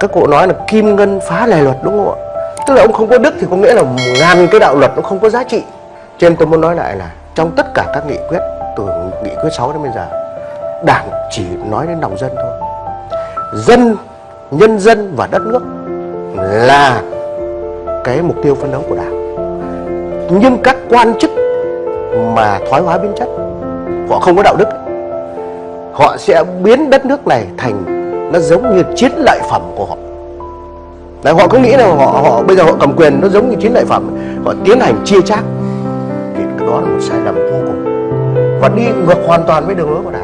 các cụ nói là kim ngân phá lề luật đúng không ạ? Tức là ông không có đức thì có nghĩa là ngàn cái đạo luật nó không có giá trị. Cho nên tôi muốn nói lại là trong tất cả các nghị quyết, từ nghị quyết 6 đến bây giờ, đảng chỉ nói đến lòng dân thôi. Dân, nhân dân và đất nước là cái mục tiêu phấn đấu của đảng. Nhưng các quan chức mà thoái hóa biến chất, họ không có đạo đức. Họ sẽ biến đất nước này thành nó giống như chiến lợi phẩm của họ. Đấy, họ cứ nghĩ là họ họ bây giờ họ cầm quyền nó giống như chiến lợi phẩm. Họ tiến hành chia chác. Thì đó là một sai lầm vô cùng. Và đi ngược hoàn toàn với đường lối của đảng.